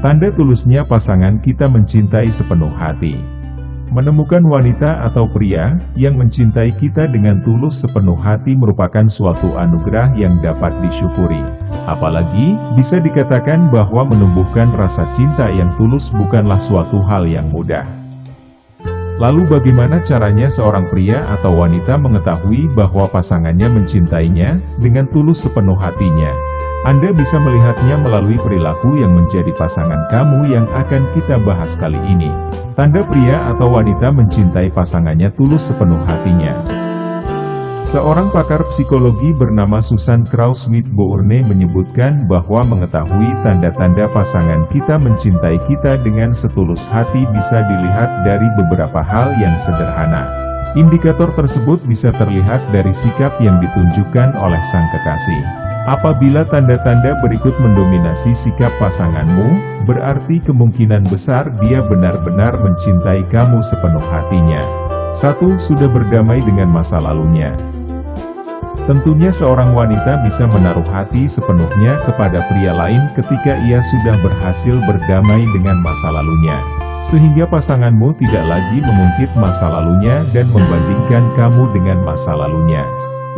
Tanda tulusnya pasangan kita mencintai sepenuh hati. Menemukan wanita atau pria yang mencintai kita dengan tulus sepenuh hati merupakan suatu anugerah yang dapat disyukuri. Apalagi, bisa dikatakan bahwa menumbuhkan rasa cinta yang tulus bukanlah suatu hal yang mudah. Lalu bagaimana caranya seorang pria atau wanita mengetahui bahwa pasangannya mencintainya dengan tulus sepenuh hatinya? Anda bisa melihatnya melalui perilaku yang menjadi pasangan kamu yang akan kita bahas kali ini. Tanda pria atau wanita mencintai pasangannya tulus sepenuh hatinya. Seorang pakar psikologi bernama Susan Kraus-Smith Bourne menyebutkan bahwa mengetahui tanda-tanda pasangan kita mencintai kita dengan setulus hati bisa dilihat dari beberapa hal yang sederhana. Indikator tersebut bisa terlihat dari sikap yang ditunjukkan oleh sang kekasih. Apabila tanda-tanda berikut mendominasi sikap pasanganmu, berarti kemungkinan besar dia benar-benar mencintai kamu sepenuh hatinya. 1. Sudah berdamai dengan masa lalunya. Tentunya seorang wanita bisa menaruh hati sepenuhnya kepada pria lain ketika ia sudah berhasil berdamai dengan masa lalunya. Sehingga pasanganmu tidak lagi mengungkit masa lalunya dan membandingkan kamu dengan masa lalunya.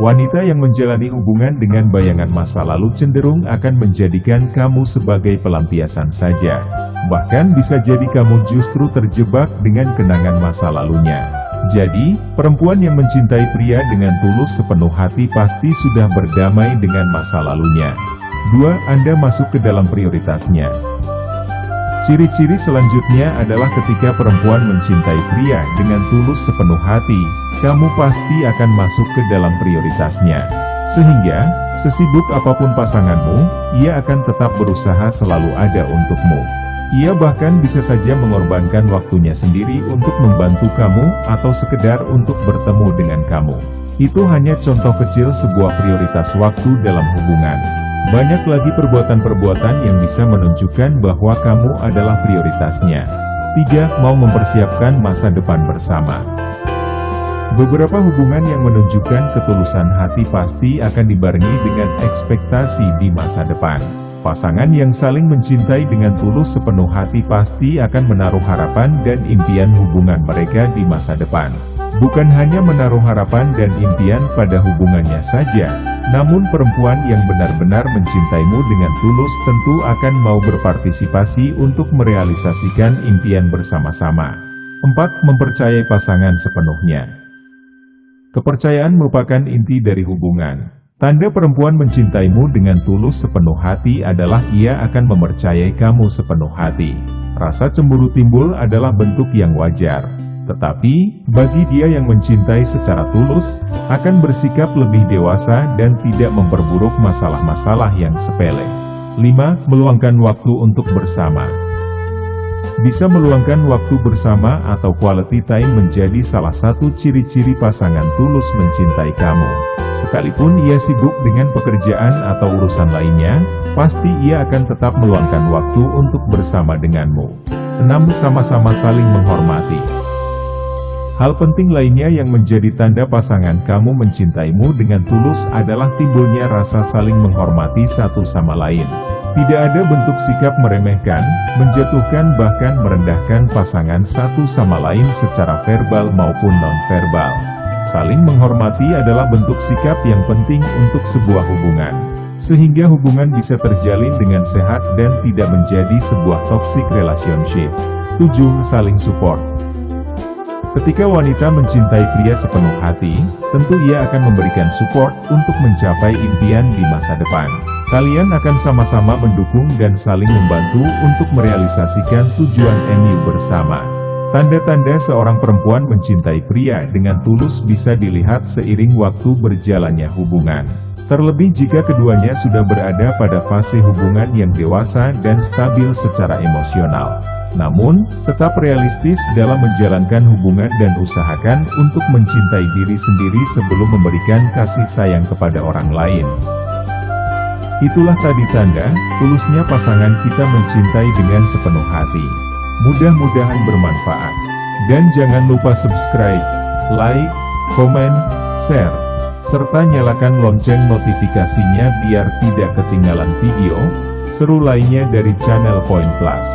Wanita yang menjalani hubungan dengan bayangan masa lalu cenderung akan menjadikan kamu sebagai pelampiasan saja. Bahkan bisa jadi kamu justru terjebak dengan kenangan masa lalunya. Jadi, perempuan yang mencintai pria dengan tulus sepenuh hati pasti sudah berdamai dengan masa lalunya. 2. Anda masuk ke dalam prioritasnya. Ciri-ciri selanjutnya adalah ketika perempuan mencintai pria dengan tulus sepenuh hati, kamu pasti akan masuk ke dalam prioritasnya. Sehingga, sesibuk apa pun pasanganmu, ia akan tetap berusaha selalu ada untukmu. Ia bahkan bisa saja mengorbankan waktunya sendiri untuk membantu kamu atau sekedar untuk bertemu dengan kamu. Itu hanya contoh kecil sebuah prioritas waktu dalam hubungan. Banyak lagi perbuatan-perbuatan yang bisa menunjukkan bahwa kamu adalah prioritasnya. 3. Mau mempersiapkan masa depan bersama. Beberapa hubungan yang menunjukkan ketulusan hati pasti akan dibarengi dengan ekspektasi di masa depan. Pasangan yang saling mencintai dengan tulus sepenuh hati pasti akan menaruh harapan dan impian hubungan mereka di masa depan. Bukan hanya menaruh harapan dan impian pada hubungannya saja, namun perempuan yang benar-benar mencintaimu dengan tulus tentu akan mau berpartisipasi untuk merealisasikan impian bersama-sama. 4. Mempercayai pasangan sepenuhnya Kepercayaan merupakan inti dari hubungan. Tanda perempuan mencintaimu dengan tulus sepenuh hati adalah ia akan mempercayai kamu sepenuh hati. Rasa cemburu timbul adalah bentuk yang wajar. Tetapi, bagi dia yang mencintai secara tulus, akan bersikap lebih dewasa dan tidak memperburuk masalah-masalah yang sepele. 5. Meluangkan waktu untuk bersama Bisa meluangkan waktu bersama atau quality time menjadi salah satu ciri-ciri pasangan tulus mencintai kamu. Sekalipun ia sibuk dengan pekerjaan atau urusan lainnya, pasti ia akan tetap meluangkan waktu untuk bersama denganmu. 6. Sama-sama saling menghormati Hal penting lainnya yang menjadi tanda pasangan kamu mencintaimu dengan tulus adalah timbulnya rasa saling menghormati satu sama lain. Tidak ada bentuk sikap meremehkan, menjatuhkan bahkan merendahkan pasangan satu sama lain secara verbal maupun non-verbal. Saling menghormati adalah bentuk sikap yang penting untuk sebuah hubungan. Sehingga hubungan bisa terjalin dengan sehat dan tidak menjadi sebuah toxic relationship. 7. Saling support Ketika wanita mencintai pria sepenuh hati, tentu ia akan memberikan support untuk mencapai impian di masa depan. Kalian akan sama-sama mendukung dan saling membantu untuk merealisasikan tujuan MU bersama. Tanda-tanda seorang perempuan mencintai pria dengan tulus bisa dilihat seiring waktu berjalannya hubungan. Terlebih jika keduanya sudah berada pada fase hubungan yang dewasa dan stabil secara emosional. Namun, tetap realistis dalam menjalankan hubungan dan usahakan untuk mencintai diri sendiri sebelum memberikan kasih sayang kepada orang lain. Itulah tadi tanda, tulusnya pasangan kita mencintai dengan sepenuh hati. Mudah-mudahan bermanfaat. Dan jangan lupa subscribe, like, komen, share, serta nyalakan lonceng notifikasinya biar tidak ketinggalan video seru lainnya dari channel Point Plus.